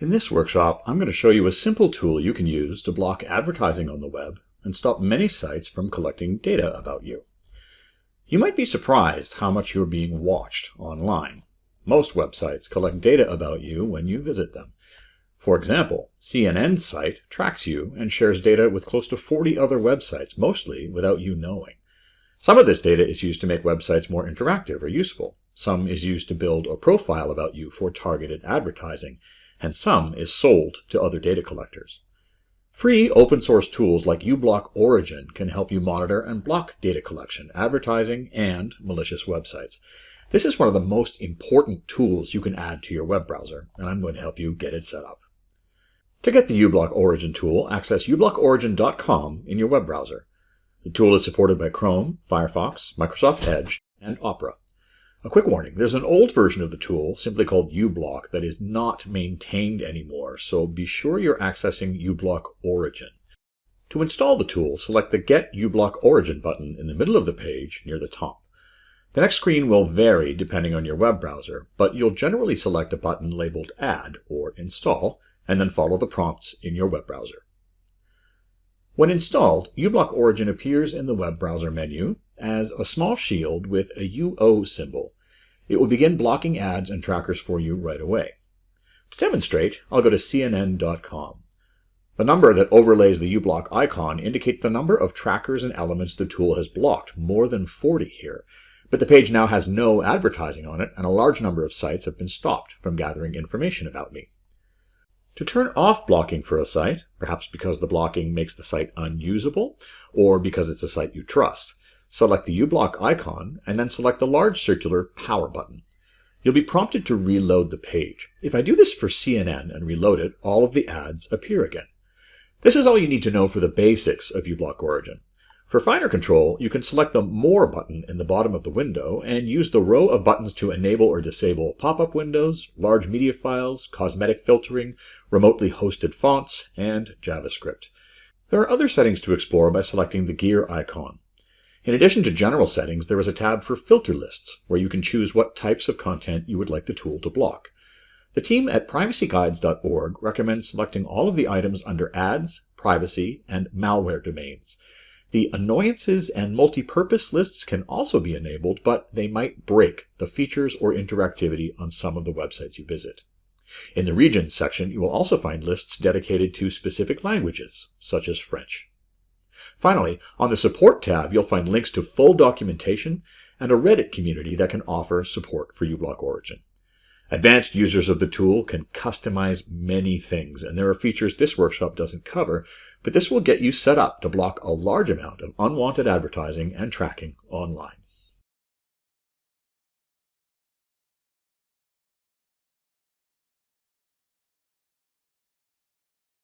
In this workshop, I'm going to show you a simple tool you can use to block advertising on the web and stop many sites from collecting data about you. You might be surprised how much you're being watched online. Most websites collect data about you when you visit them. For example, CNN's site tracks you and shares data with close to 40 other websites, mostly without you knowing. Some of this data is used to make websites more interactive or useful. Some is used to build a profile about you for targeted advertising and some is sold to other data collectors. Free open source tools like uBlock Origin can help you monitor and block data collection, advertising, and malicious websites. This is one of the most important tools you can add to your web browser, and I'm going to help you get it set up. To get the uBlock Origin tool, access ublockorigin.com in your web browser. The tool is supported by Chrome, Firefox, Microsoft Edge, and Opera. A quick warning, there's an old version of the tool, simply called uBlock, that is not maintained anymore, so be sure you're accessing uBlock Origin. To install the tool, select the Get uBlock Origin button in the middle of the page near the top. The next screen will vary depending on your web browser, but you'll generally select a button labeled Add or Install, and then follow the prompts in your web browser. When installed, uBlock Origin appears in the web browser menu, as a small shield with a UO symbol. It will begin blocking ads and trackers for you right away. To demonstrate, I'll go to cnn.com. The number that overlays the uBlock icon indicates the number of trackers and elements the tool has blocked, more than 40 here. But the page now has no advertising on it, and a large number of sites have been stopped from gathering information about me. To turn off blocking for a site, perhaps because the blocking makes the site unusable, or because it's a site you trust, Select the uBlock icon, and then select the large circular Power button. You'll be prompted to reload the page. If I do this for CNN and reload it, all of the ads appear again. This is all you need to know for the basics of uBlock Origin. For finer control, you can select the More button in the bottom of the window and use the row of buttons to enable or disable pop-up windows, large media files, cosmetic filtering, remotely hosted fonts, and JavaScript. There are other settings to explore by selecting the gear icon. In addition to general settings, there is a tab for filter lists, where you can choose what types of content you would like the tool to block. The team at privacyguides.org recommends selecting all of the items under ads, privacy, and malware domains. The annoyances and multi-purpose lists can also be enabled, but they might break the features or interactivity on some of the websites you visit. In the regions section, you will also find lists dedicated to specific languages, such as French. Finally, on the Support tab, you'll find links to full documentation and a Reddit community that can offer support for uBlock Origin. Advanced users of the tool can customize many things, and there are features this workshop doesn't cover, but this will get you set up to block a large amount of unwanted advertising and tracking online.